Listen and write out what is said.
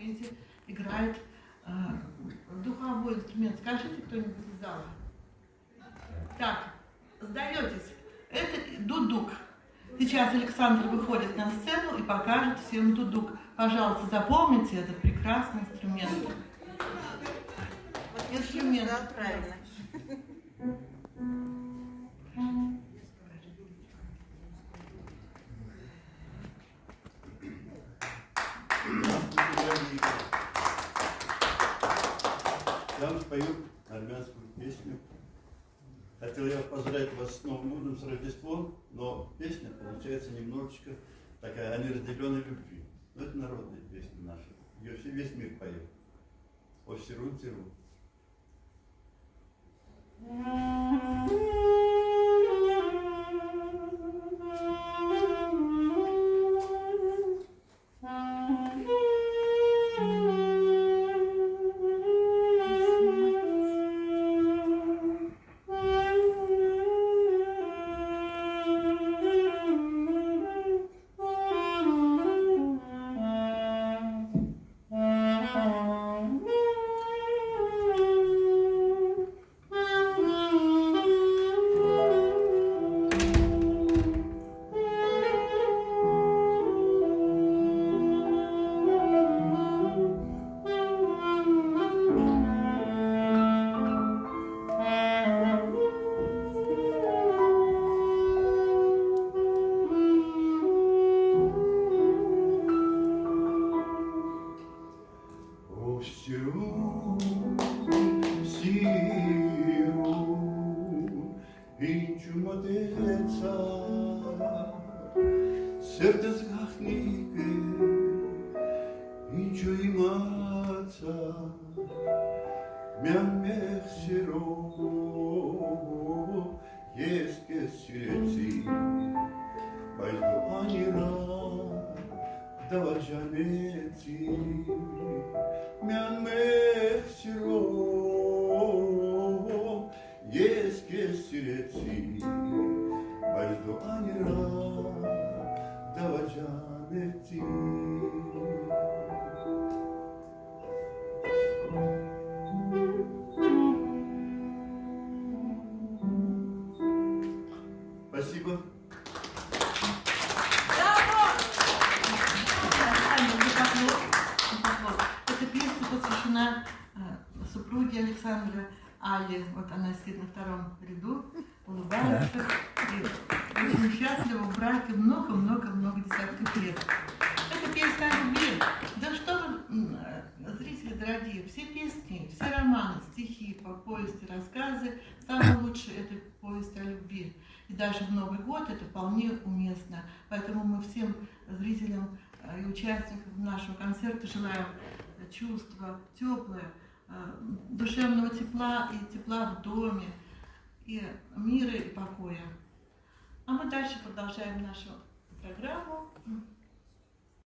инструменте играет э, духовой инструмент. Скажите кто-нибудь из зала. Так, сдаетесь. Это дудук. Сейчас Александр выходит на сцену и покажет всем дудук. Пожалуйста, запомните этот прекрасный инструмент. Инструмент. Да, правильно. Я вам спою армянскую песню. Хотел я поздравить вас с Новым годом, с Рождеством, но песня получается немножечко такая о неразделенной любви. Но это народная песня наша. Ее все, весь мир поет. О Сирун Тиру. Serte zgahnike, Inču imața, Mi-am siro, Еске сиреци, Байду анира, Dava janeti, mi-am mexiro, еске сиреци, Байду анира, Dava janeti. Спасибо. Посвящена э, супруге Александра Али. Вот она сидит на втором ряду, улыбается. И очень счастлива в браке много-много-много десятков лет. Это песня о любви. Да что вы, э, зрители дорогие, все песни, все романы, стихи, по- повести, рассказы, самое лучшее это повесть о любви. И даже в Новый год это вполне уместно. Поэтому мы всем зрителям э, и участникам нашего концерта желаем э, чувства теплое, душевного тепла и тепла в доме, и мира и покоя. А мы дальше продолжаем нашу программу.